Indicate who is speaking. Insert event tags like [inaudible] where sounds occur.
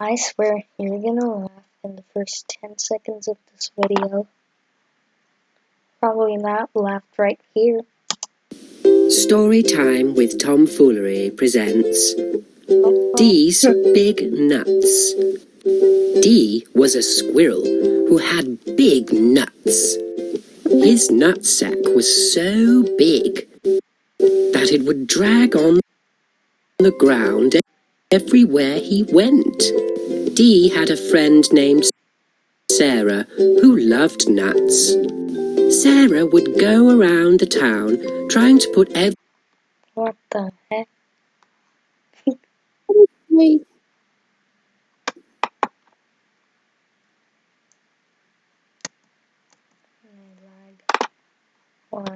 Speaker 1: I swear you're gonna laugh in the first 10 seconds of this video. Probably not laughed right here.
Speaker 2: Story Time with Tomfoolery presents Dee's Big Nuts. Dee was a squirrel who had big nuts. His nutsack was so big that it would drag on the ground everywhere he went. Dee had a friend named Sarah who loved nuts. Sarah would go around the town trying to put every
Speaker 1: What the heck? [laughs] Why?